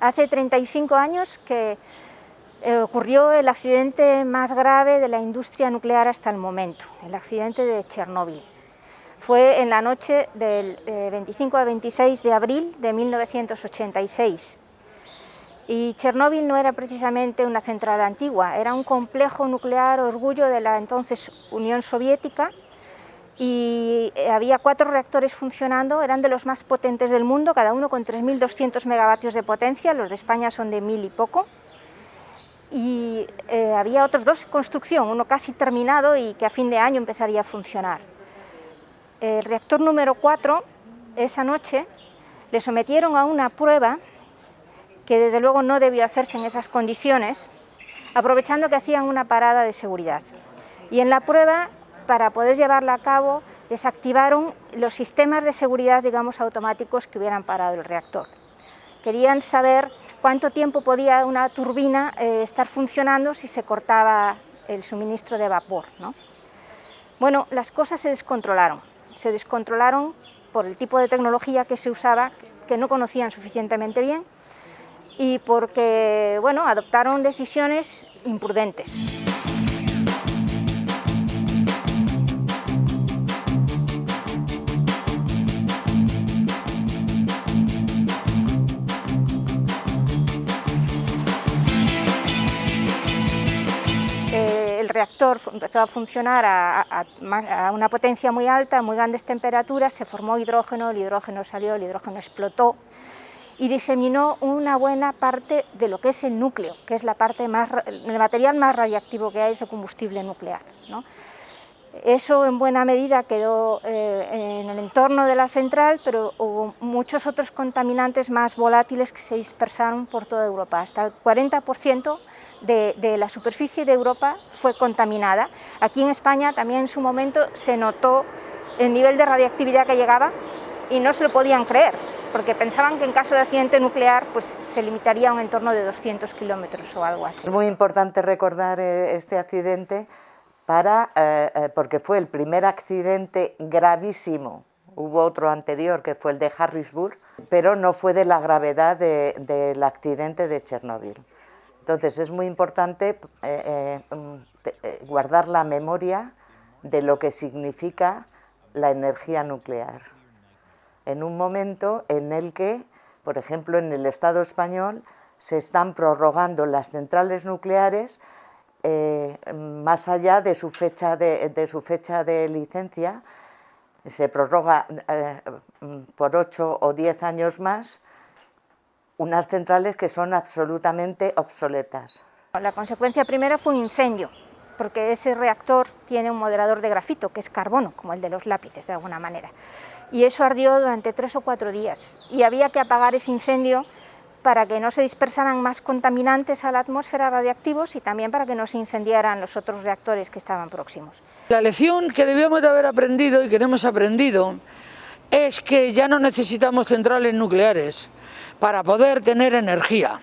Hace 35 años que eh, ocurrió el accidente más grave de la industria nuclear hasta el momento, el accidente de Chernóbil. Fue en la noche del 25 a 26 de abril de 1986. Y Chernóbil no era precisamente una central antigua, era un complejo nuclear orgullo de la entonces Unión Soviética y eh, había cuatro reactores funcionando, eran de los más potentes del mundo, cada uno con 3.200 megavatios de potencia, los de España son de mil y poco, y eh, había otros dos en construcción, uno casi terminado y que a fin de año empezaría a funcionar. El reactor número 4, esa noche, le sometieron a una prueba que desde luego no debió hacerse en esas condiciones, aprovechando que hacían una parada de seguridad. Y en la prueba para poder llevarla a cabo desactivaron los sistemas de seguridad, digamos, automáticos que hubieran parado el reactor. Querían saber cuánto tiempo podía una turbina eh, estar funcionando si se cortaba el suministro de vapor. Bueno, las cosas se descontrolaron. Se descontrolaron por el tipo de tecnología que se usaba, que no conocían suficientemente bien, y porque bueno, adoptaron decisiones imprudentes. Reactor empezó a funcionar a, una potencia muy alta, muy grandes temperaturas, se formó hidrógeno, el hidrógeno salió, el hidrógeno explotó y diseminó una buena parte de lo que es el núcleo, que es la parte más, el material más radiactivo que hay, es el combustible nuclear. Eso en buena medida quedó eh, en el entorno de la central, pero hubo muchos otros contaminantes más volátiles que se dispersaron por toda Europa, hasta el 40% de, la superficie de Europa fue contaminada. Aquí en España también en su momento se notó el nivel de radiactividad que llegaba y no se lo podían creer, porque pensaban que en caso de accidente nuclear pues, se limitaría a un entorno de 200 kilómetros o algo así. Es muy importante recordar eh, este accidente para, eh, eh, porque fue el primer accidente gravísimo, hubo otro anterior que fue el de Harrisburg, pero no fue de la gravedad del accidente de Chernóbil. Entonces es muy importante eh, eh, mm, eh, guardar la memoria de lo que significa la energía nuclear. En un momento en el que, por ejemplo, en el Estado español se están prorrogando las centrales nucleares más allá de su, fecha de, su fecha de licencia, se prorroga por ocho o diez años más, unas centrales que son absolutamente obsoletas. La consecuencia primera fue un incendio, porque ese reactor tiene un moderador de grafito, que es carbono, como el de los lápices, de alguna manera. Y eso ardió durante tres o cuatro días, y había que apagar ese incendio para que no se dispersaran más contaminantes a la atmósfera radiactivos y también para que no se incendiaran los otros reactores que estaban próximos. La lección que debíamos de haber aprendido y que hemos aprendido es que ya no necesitamos centrales nucleares, para poder tener energía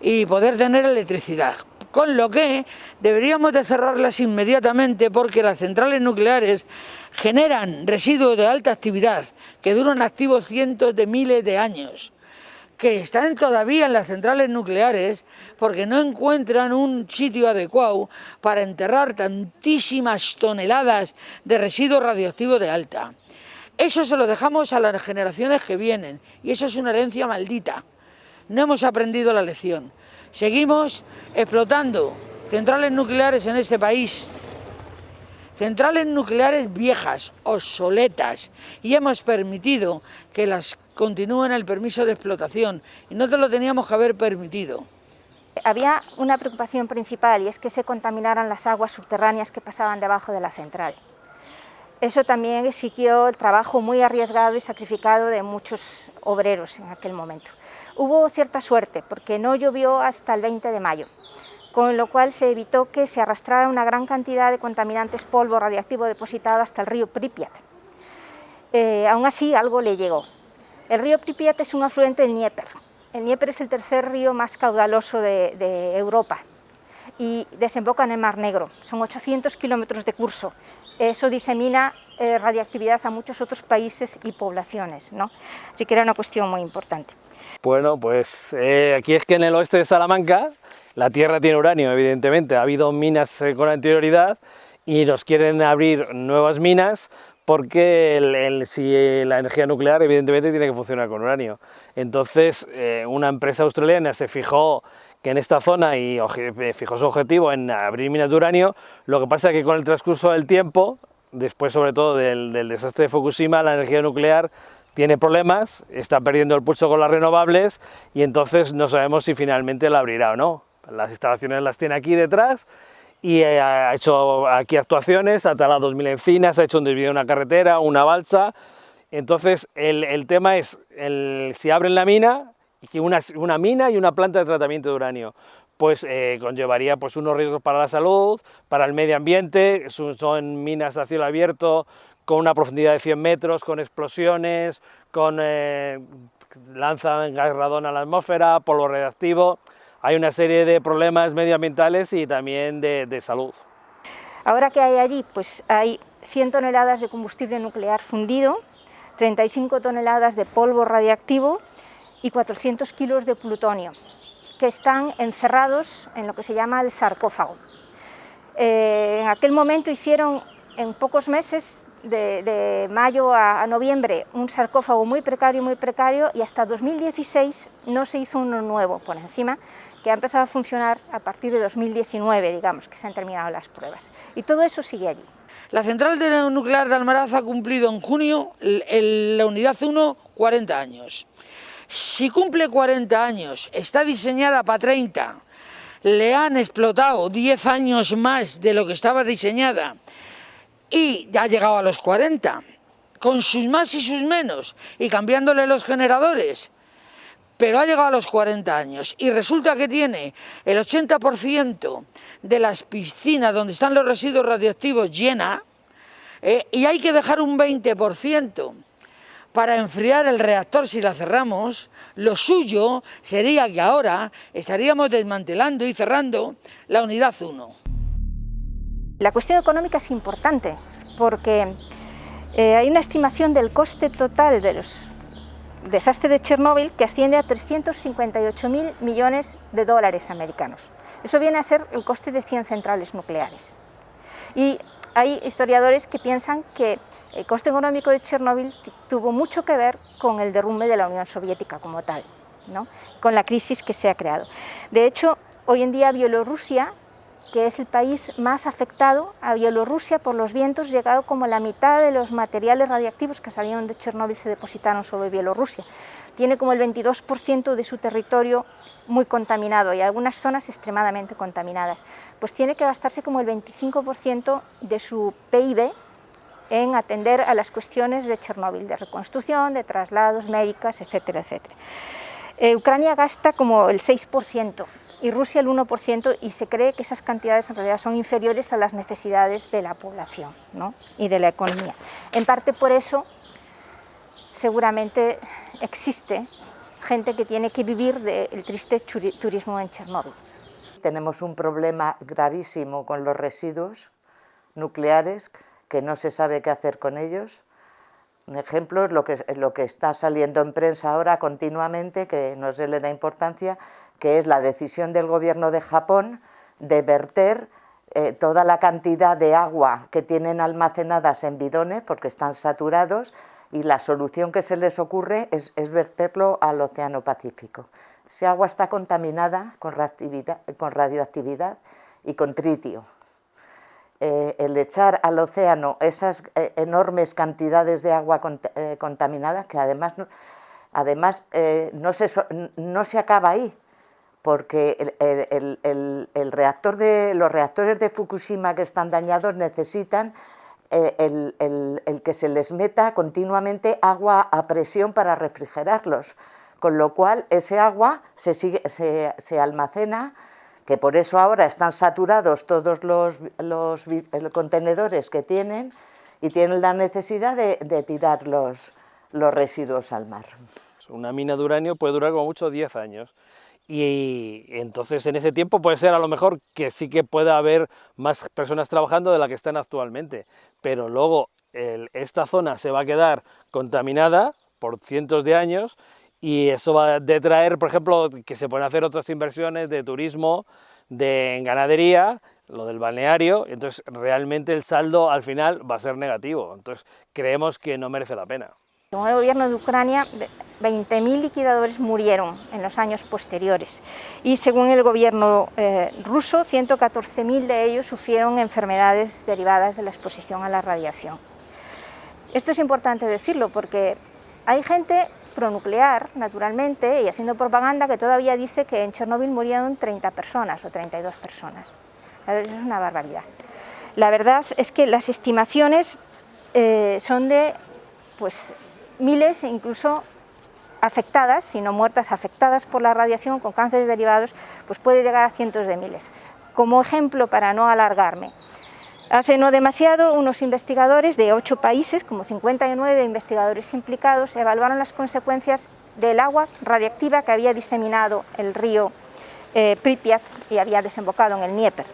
y poder tener electricidad. Con lo que deberíamos de cerrarlas inmediatamente porque las centrales nucleares generan residuos de alta actividad que duran activos cientos de miles de años que están todavía en las centrales nucleares porque no encuentran un sitio adecuado para enterrar tantísimas toneladas de residuos radioactivos de alta. Eso se lo dejamos a las generaciones que vienen y eso es una herencia maldita. No hemos aprendido la lección. Seguimos explotando centrales nucleares en este país, centrales nucleares viejas, obsoletas, y hemos permitido que las continúen el permiso de explotación y no te lo teníamos que haber permitido. Había una preocupación principal y es que se contaminaran las aguas subterráneas que pasaban debajo de la central. Eso también exigió el trabajo muy arriesgado y sacrificado de muchos obreros en aquel momento. Hubo cierta suerte porque no llovió hasta el 20 de mayo, con lo cual se evitó que se arrastrara una gran cantidad de contaminantes polvo radiactivo depositado hasta el río Pripyat. Eh, aún así, algo le llegó. El río Pripyat es un afluente del Dnieper. El Dnieper es el tercer río más caudaloso de, de Europa y desemboca en el Mar Negro. Son 800 kilómetros de curso. Eso disemina eh, radiactividad a muchos otros países y poblaciones, ¿no? así que era una cuestión muy importante. Bueno, pues eh, aquí es que en el oeste de Salamanca la tierra tiene uranio, evidentemente, ha habido minas eh, con anterioridad y nos quieren abrir nuevas minas porque si la energía nuclear evidentemente tiene que funcionar con uranio. Entonces una empresa australiana se fijó que en esta zona y fijó su objetivo en abrir minas de uranio, lo que pasa es que con el transcurso del tiempo, después sobre todo del, del desastre de Fukushima, la energía nuclear tiene problemas, está perdiendo el pulso con las renovables y entonces no sabemos si finalmente la abrirá o no. Las instalaciones las tiene aquí detrás y eh, ha hecho aquí actuaciones, ha talado 2.000 encinas, ha hecho un desvío de una carretera, una balsa. Entonces el, tema es el, si abren la mina, una, una mina y una planta de tratamiento de uranio pues eh, conllevaría pues, unos riesgos para la salud, para el medio ambiente, son minas a cielo abierto, con una profundidad de 100 metros, con explosiones, con eh, lanzan gas radón a la atmósfera, polvo radiactivo, hay una serie de problemas medioambientales y también de, salud. Ahora que hay allí, pues hay 100 toneladas de combustible nuclear fundido, 35 toneladas de polvo radiactivo y 400 kilos de plutonio, que están encerrados en lo que se llama el sarcófago. Eh, en aquel momento hicieron en pocos meses de, mayo a, noviembre un sarcófago muy precario, muy precario, y hasta 2016 no se hizo uno nuevo por encima, que ha empezado a funcionar a partir de 2019, digamos, que se han terminado las pruebas. Y todo eso sigue allí. La central nuclear de Almaraz ha cumplido en junio, la unidad 1, 40 años. Si cumple 40 años, está diseñada para 30, le han explotado 10 años más de lo que estaba diseñada, y ha llegado a los 40, con sus más y sus menos, y cambiándole los generadores, pero ha llegado a los 40 años y resulta que tiene el 80% de las piscinas donde están los residuos radiactivos llena eh, y hay que dejar un 20% para enfriar el reactor si la cerramos, lo suyo sería que ahora estaríamos desmantelando y cerrando la unidad 1. La cuestión económica es importante porque eh, hay una estimación del coste total de los desastres de Chernóbil que asciende a 358.000 millones de dólares americanos. Eso viene a ser el coste de 100 centrales nucleares. Y hay historiadores que piensan que el coste económico de Chernóbil tuvo mucho que ver con el derrumbe de la Unión Soviética como tal, ¿no? con la crisis que se ha creado. De hecho, hoy en día Bielorrusia que es el país más afectado a Bielorrusia por los vientos, llegado como la mitad de los materiales radiactivos que salieron de Chernóbil se depositaron sobre Bielorrusia. Tiene como el 22% de su territorio muy contaminado y algunas zonas extremadamente contaminadas. Pues tiene que gastarse como el 25% de su PIB en atender a las cuestiones de Chernóbil, de reconstrucción, de traslados médicas, etcétera, etcétera. Eh, Ucrania gasta como el 6%, y Rusia el 1% y se cree que esas cantidades en realidad son inferiores a las necesidades de la población y de la economía. En parte por eso seguramente existe gente que tiene que vivir del triste turismo en Chernóbil. Tenemos un problema gravísimo con los residuos nucleares que no se sabe qué hacer con ellos. Un ejemplo es lo que, lo que está saliendo en prensa ahora continuamente, que no se le da importancia, que es la decisión del gobierno de Japón de verter eh, toda la cantidad de agua que tienen almacenadas en bidones porque están saturados y la solución que se les ocurre es, verterlo al Océano Pacífico. Ese agua está contaminada con radioactividad, y con tritio. Eh, el echar al océano esas eh, enormes cantidades de agua contaminada, que además, además no, se, no se acaba ahí, porque el, reactor de, los reactores de Fukushima que están dañados necesitan eh, el, que se les meta continuamente agua a presión para refrigerarlos, con lo cual ese agua se, se, almacena, que por eso ahora están saturados todos los, contenedores que tienen y tienen la necesidad de, tirar los, los residuos al mar. Una mina de uranio puede durar como mucho 10 años y entonces en ese tiempo puede ser a lo mejor que sí que pueda haber más personas trabajando de las que están actualmente, pero luego esta zona se va a quedar contaminada por cientos de años y eso va a detraer, por ejemplo, que se pueden hacer otras inversiones de turismo, de ganadería, lo del balneario, entonces realmente el saldo al final va a ser negativo, entonces creemos que no merece la pena. Según el gobierno de Ucrania, 20.000 liquidadores murieron en los años posteriores y según el gobierno eh, ruso, 114.000 de ellos sufrieron enfermedades derivadas de la exposición a la radiación. Esto es importante decirlo porque hay gente pronuclear, naturalmente, y haciendo propaganda que todavía dice que en Chernóbil murieron 30 personas o 32 personas. Eso es una barbaridad. La verdad es que las estimaciones eh, son de pues, miles e incluso afectadas, si no muertas, afectadas por la radiación con cánceres derivados, pues puede llegar a cientos de miles. Como ejemplo, para no alargarme, hace no demasiado unos investigadores de ocho países, como 59 investigadores implicados, evaluaron las consecuencias del agua radiactiva que había diseminado el río eh, Pripyat y había desembocado en el Dnieper.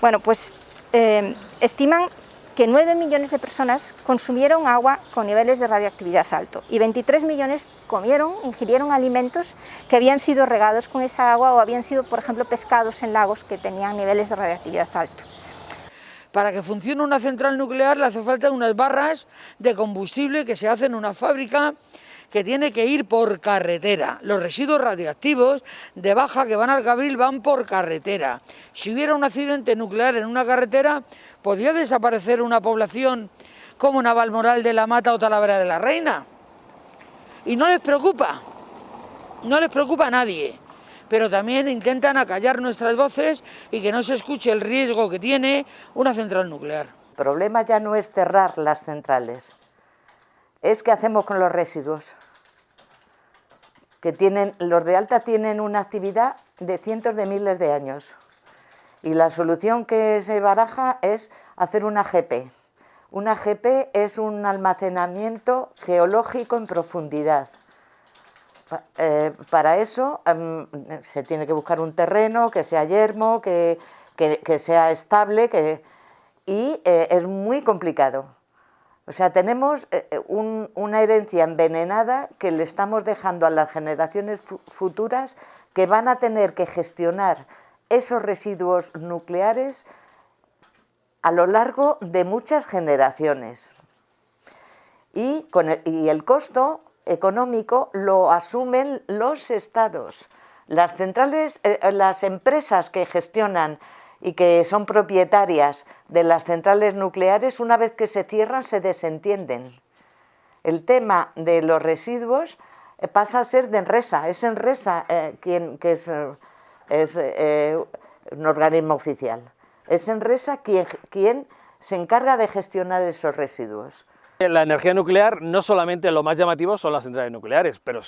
Bueno, pues eh, estiman que 9 millones de personas consumieron agua con niveles de radioactividad alto y 23 millones comieron, ingirieron alimentos que habían sido regados con esa agua o habían sido, por ejemplo, pescados en lagos que tenían niveles de radioactividad alto. Para que funcione una central nuclear le hace falta unas barras de combustible que se hacen en una fábrica que tiene que ir por carretera. Los residuos radioactivos de baja que van al Cabril van por carretera. Si hubiera un accidente nuclear en una carretera, ¿podría desaparecer una población como Navalmoral de la Mata o Talavera de la Reina? Y no les preocupa, no les preocupa a nadie, pero también intentan acallar nuestras voces y que no se escuche el riesgo que tiene una central nuclear. El problema ya no es cerrar las centrales, es qué hacemos con los residuos. Que tienen, los de alta tienen una actividad de cientos de miles de años. Y la solución que se baraja es hacer una GP. Una GP es un almacenamiento geológico en profundidad. Eh, para eso em, se tiene que buscar un terreno que sea yermo, que, sea estable que, y eh, es muy complicado. O sea, tenemos eh, eh, una herencia envenenada que le estamos dejando a las generaciones futuras que van a tener que gestionar esos residuos nucleares a lo largo de muchas generaciones. Y, el, costo económico lo asumen los estados. Las centrales, eh, las empresas que gestionan y que son propietarias de las centrales nucleares, una vez que se cierran, se desentienden. El tema de los residuos eh, pasa a ser de Enresa, es Enresa eh, quien, que es, eh, un organismo oficial. Es Enresa quien, quien se encarga de gestionar esos residuos. La energía nuclear no solamente lo más llamativo son las centrales nucleares, pero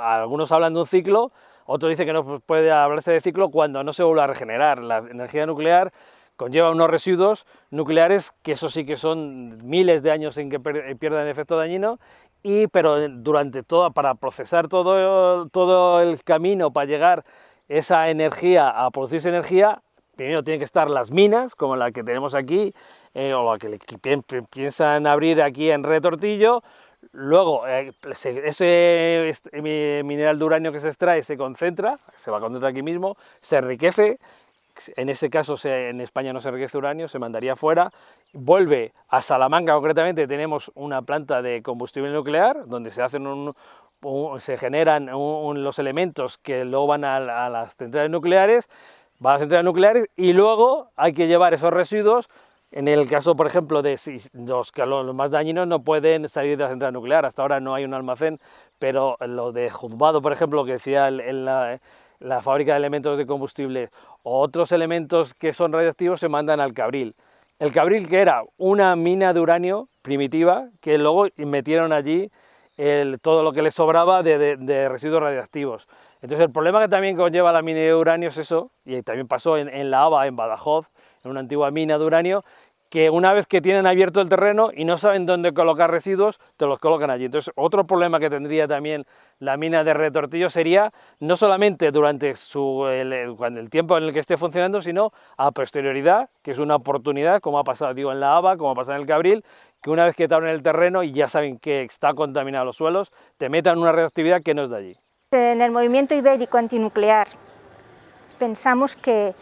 algunos hablan de un ciclo, otros dicen que no puede hablarse de ciclo cuando no se vuelve a regenerar. La energía nuclear conlleva unos residuos nucleares que eso sí que son miles de años en que pierdan efecto dañino, y, pero durante todo, para procesar todo, todo el camino para llegar esa energía a producirse energía, primero tienen que estar las minas, como la que tenemos aquí, eh, o la que piensan abrir aquí en Retortillo, luego eh, ese mineral de uranio que se extrae se concentra, se va a concentrar aquí mismo, se enriquece, en ese caso en España no se enriquece uranio, se mandaría fuera, vuelve a Salamanca concretamente, tenemos una planta de combustible nuclear, donde se hacen se generan los elementos que luego van a, a las centrales nucleares, van a las centrales nucleares y luego hay que llevar esos residuos en el caso, por ejemplo, de los, más dañinos no pueden salir de la central nuclear, hasta ahora no hay un almacén, pero lo de Juzbado, por ejemplo, que decía en la, fábrica de elementos de combustible, o otros elementos que son radiactivos se mandan al Cabril. El Cabril que era una mina de uranio primitiva, que luego metieron allí todo lo que le sobraba de, residuos radiactivos. Entonces el problema que también conlleva la mina de uranio es eso, y también pasó en, en la ABA, en Badajoz, en una antigua mina de uranio, que una vez que tienen abierto el terreno y no saben dónde colocar residuos, te los colocan allí. Entonces, otro problema que tendría también la mina de retortillo sería no solamente durante su, el, tiempo en el que esté funcionando, sino a posterioridad, que es una oportunidad, como ha pasado digo, en la ABA, como ha pasado en el Cabril, que una vez que te abren el terreno y ya saben que está contaminado los suelos, te metan una reactividad que no es de allí. En el movimiento ibérico antinuclear pensamos que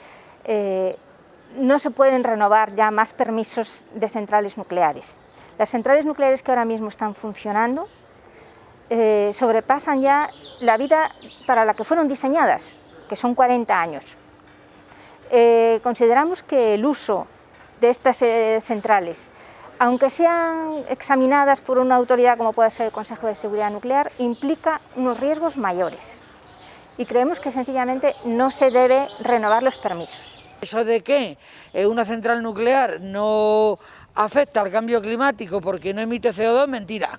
eh, no se pueden renovar ya más permisos de centrales nucleares. Las centrales nucleares que ahora mismo están funcionando eh, sobrepasan ya la vida para la que fueron diseñadas, que son 40 años. Eh, consideramos que el uso de estas eh, centrales, aunque sean examinadas por una autoridad como puede ser el Consejo de Seguridad Nuclear, implica unos riesgos mayores y creemos que sencillamente no se debe renovar los permisos. Eso de que una central nuclear no afecta al cambio climático porque no emite CO2, mentira.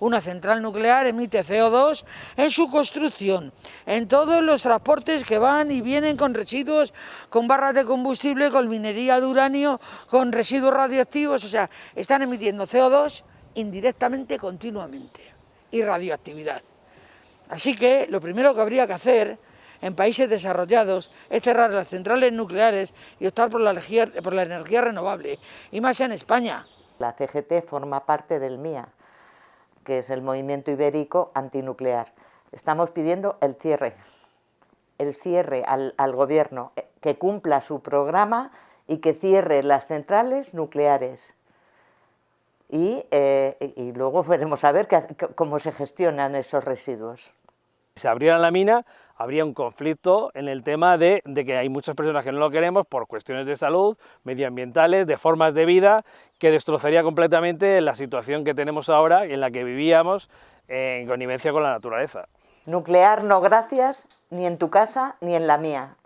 Una central nuclear emite CO2 en su construcción, en todos los transportes que van y vienen con residuos, con barras de combustible, con minería de uranio, con residuos radioactivos, o sea, están emitiendo CO2 indirectamente continuamente y radioactividad. Así que lo primero que habría que hacer en países desarrollados es cerrar las centrales nucleares y optar por la, energía, por la energía renovable, y más en España. La CGT forma parte del MIA, que es el Movimiento Ibérico Antinuclear. Estamos pidiendo el cierre, el cierre al, gobierno, eh, que cumpla su programa y que cierre las centrales nucleares. Y, eh, y luego veremos a ver cómo se gestionan esos residuos. Si se abriera la mina, habría un conflicto en el tema de, que hay muchas personas que no lo queremos por cuestiones de salud, medioambientales, de formas de vida, que destrozaría completamente la situación que tenemos ahora y en la que vivíamos en connivencia con la naturaleza. Nuclear no gracias, ni en tu casa ni en la mía.